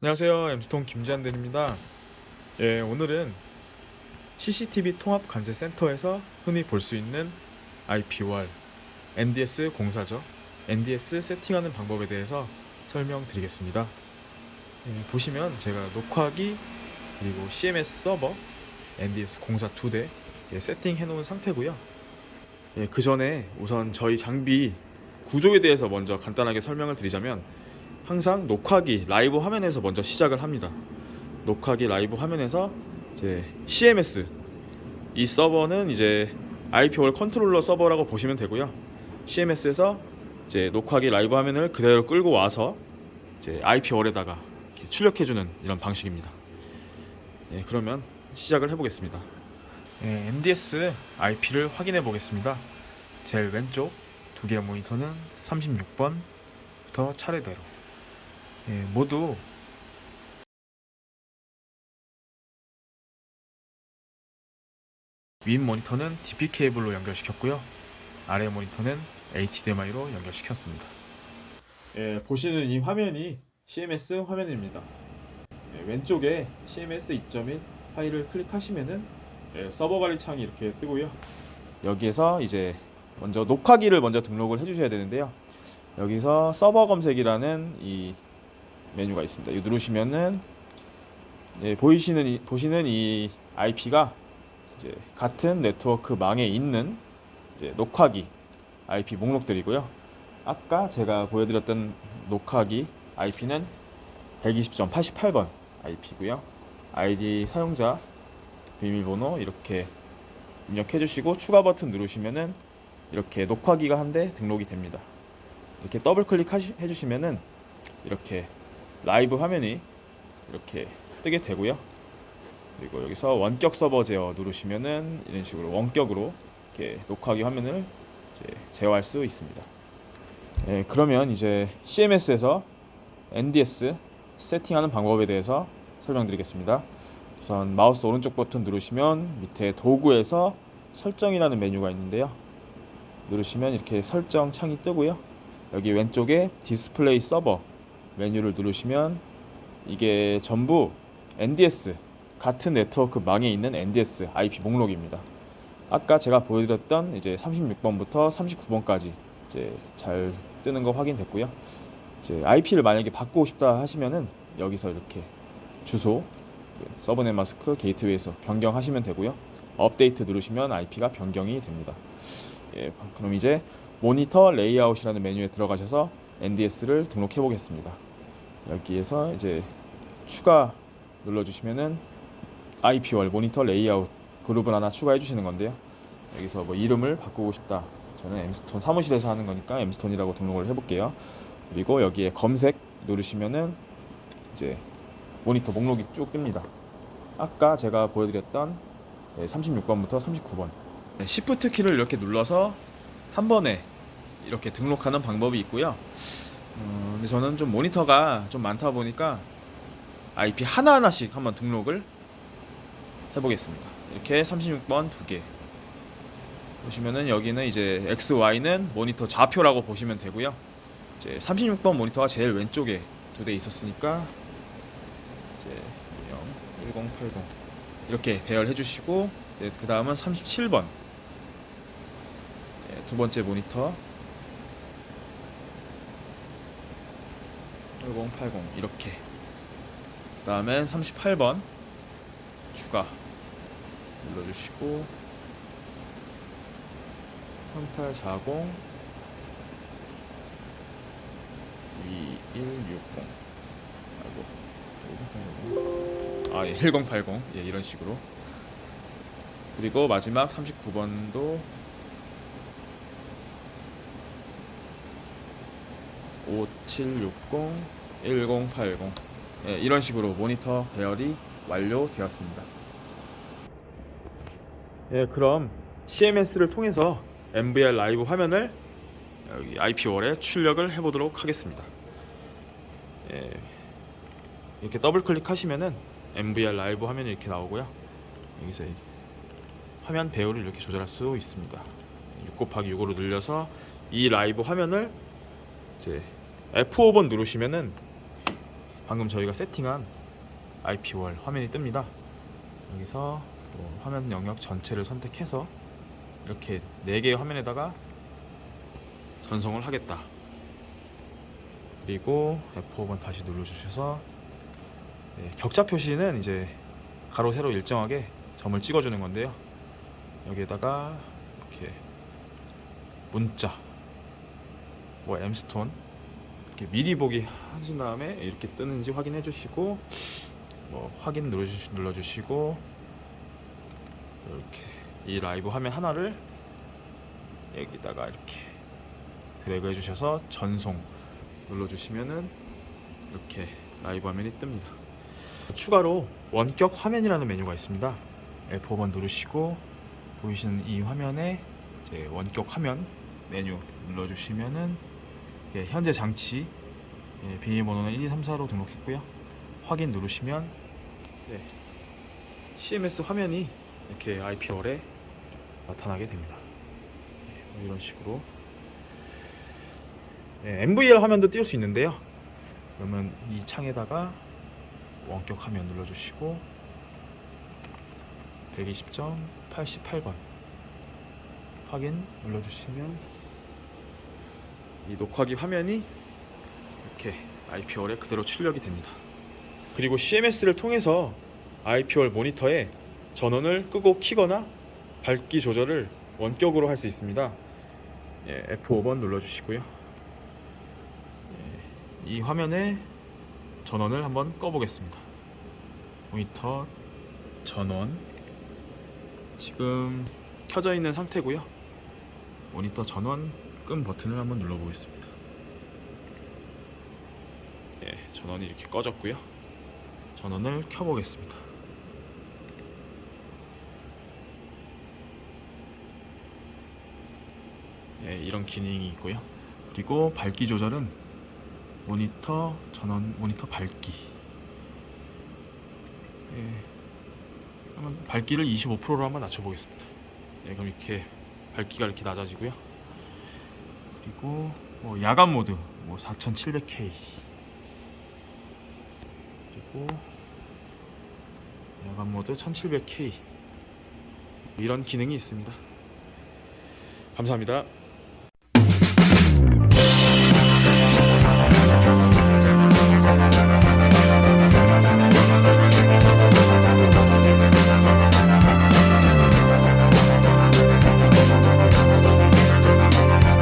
안녕하세요. 엠스톤 김지한대입니다. 예, 오늘은 CCTV 통합 관제 센터에서 흔히 볼 수 있는 IP-월 NDS 공사죠. NDS 세팅하는 방법에 대해서 설명드리겠습니다. 예, 보시면 제가 녹화기 그리고 CMS 서버 NDS 공사 두대 예, 세팅해 놓은 상태고요. 예, 그 전에 우선 저희 장비 구조에 대해서 먼저 간단하게 설명을 드리자면 항상 녹화기 라이브 화면에서 먼저 시작을 합니다. 녹화기 라이브 화면에서 이제 CMS 이 서버는 이제 IP wall 컨트롤러 서버라고 보시면 되고요. CMS에서 이제 녹화기 라이브 화면을 그대로 끌고 와서 이제 IP월에다가 출력해주는 이런 방식입니다. 예, 그러면 시작을 해보겠습니다. 예, NDS IP를 확인해 보겠습니다. 제일 왼쪽 두 개의 모니터는 36번부터 차례대로 예, 모두 윗 모니터는 DP 케이블로 연결시켰고요. 아래 모니터는 HDMI로 연결시켰습니다. 예, 보시는 이 화면이 CMS 화면입니다. 예, 왼쪽에 CMS 2.1 파일을 클릭하시면은 예, 서버 관리 창이 이렇게 뜨고요. 여기에서 이제 먼저 녹화기를 먼저 등록을 해주셔야 되는데요. 여기서 서버 검색이라는 이 메뉴가 있습니다. 이 누르시면은 예, 보이시는 이, 보시는 이 IP가 이제 같은 네트워크 망에 있는 녹화기 IP 목록들이고요. 아까 제가 보여드렸던 녹화기 IP는 120.88번 IP고요. 아이디 사용자 비밀번호 이렇게 입력해 주시고 추가 버튼 누르시면은 이렇게 녹화기가 한 대 등록이 됩니다. 이렇게 더블 클릭 해 주시면은 이렇게 라이브 화면이 이렇게 뜨게 되고요. 그리고 여기서 원격 서버 제어 누르시면은 이런 식으로 원격으로 이렇게 녹화기 화면을 제어할 수 있습니다. 네, 그러면 이제 CMS에서 NDS 세팅하는 방법에 대해서 설명드리겠습니다. 우선 마우스 오른쪽 버튼 누르시면 밑에 도구에서 설정이라는 메뉴가 있는데요. 누르시면 이렇게 설정 창이 뜨고요. 여기 왼쪽에 디스플레이 서버 메뉴를 누르시면 이게 전부 NDS 같은 네트워크 망에 있는 NDS IP 목록입니다. 아까 제가 보여드렸던 이제 36번부터 39번까지 이제 잘 뜨는 거 확인됐고요. 이제 IP를 만약에 바꾸고 싶다 하시면은 여기서 이렇게 주소, subnet mask, 게이트웨이에서 변경하시면 되고요. 업데이트 누르시면 IP가 변경이 됩니다. 예, 그럼 이제 모니터 레이아웃이라는 메뉴에 들어가셔서 NDS를 등록해 보겠습니다. 여기에서 이제 추가 눌러주시면은 IP wall 모니터 레이아웃 그룹을 하나 추가해 주시는 건데요. 여기서 뭐 이름을 바꾸고 싶다. 저는 엠스톤 사무실에서 하는 거니까 엠스톤이라고 등록을 해볼게요. 그리고 여기에 검색 누르시면은 이제 모니터 목록이 쭉 뜹니다. 아까 제가 보여드렸던 36번부터 39번 Shift 키를 이렇게 눌러서 한 번에 이렇게 등록하는 방법이 있고요. 어, 근데 저는 좀 모니터가 좀 많다 보니까 IP 하나하나씩 한번 등록을 해보겠습니다. 이렇게 36번 두 개. 보시면은 여기는 이제 X, Y는 모니터 좌표라고 보시면 되고요. 이제 36번 모니터가 제일 왼쪽에 두 대 있었으니까 이제 1080 이렇게 배열해 주시고 그 다음은 37번 두 번째 모니터 1080 이렇게. 그 다음엔 38번. 추가. 눌러주시고. 3840 2160 아이고. 아, 예, 1080 예, 이런 식으로. 그리고 마지막 39번도 5760 1080 예, 이런 식으로 모니터 배열이 완료되었습니다. 예, 그럼 CMS를 통해서 NVR 라이브 화면을 여기 IP월에 출력을 해보도록 하겠습니다. 예, 이렇게 더블 클릭하시면은 NVR 라이브 화면이 이렇게 나오고요. 여기서 화면 배열을 이렇게 조절할 수 있습니다. 6 곱하기 6으로 늘려서 이 라이브 화면을 이제 F5번 누르시면은 방금 저희가 세팅한 IP월 화면이 뜹니다. 여기서 뭐 화면 영역 전체를 선택해서 이렇게 4개의 화면에다가 전송을 하겠다. 그리고 F5번 다시 눌러주셔서 네, 격자 표시는 이제 가로 세로 일정하게 점을 찍어주는 건데요. 여기에다가 이렇게 문자, 뭐 M스톤 이렇게 미리 보기 하신 다음에 이렇게 뜨는지 확인해 주시고 뭐 확인 눌러주시, 눌러주시고 이렇게 이 라이브 화면 하나를 여기다가 이렇게 드래그 해주셔서 전송 눌러주시면은 이렇게 라이브 화면이 뜹니다. 추가로 원격 화면이라는 메뉴가 있습니다. F5번 누르시고 보이시는 이 화면에 이제 원격 화면 메뉴 눌러주시면은 현재 장치 예, 비밀번호는 1, 2, 3, 4로 등록했고요. 확인 누르시면 네, CMS 화면이 이렇게 IP월에 나타나게 됩니다. 네, 뭐 이런 식으로 네, MVR 화면도 띄울 수 있는데요. 그러면 이 창에다가 원격 화면 눌러주시고 120.88번 확인 눌러주시면 이 녹화기 화면이 이렇게 IP월에 그대로 출력이 됩니다. 그리고 CMS를 통해서 IP월 모니터에 전원을 끄고 키거나 밝기 조절을 원격으로 할 수 있습니다. 예, F5번 눌러주시고요. 예, 이 화면에 전원을 한번 꺼보겠습니다. 모니터 전원 지금 켜져 있는 상태고요. 모니터 전원 끈 버튼을 한번 눌러보겠습니다. 예, 전원이 이렇게 꺼졌고요. 전원을 켜보겠습니다. 예, 이런 기능이 있고요. 그리고 밝기 조절은 모니터 전원 모니터 밝기. 예, 한번 밝기를 25%로 한번 낮춰보겠습니다. 예, 그럼 이렇게 밝기가 이렇게 낮아지고요. 그리고 뭐 야간 모드 뭐 4700K 그리고 야간 모드 1700K 이런 기능이 있습니다. 감사합니다.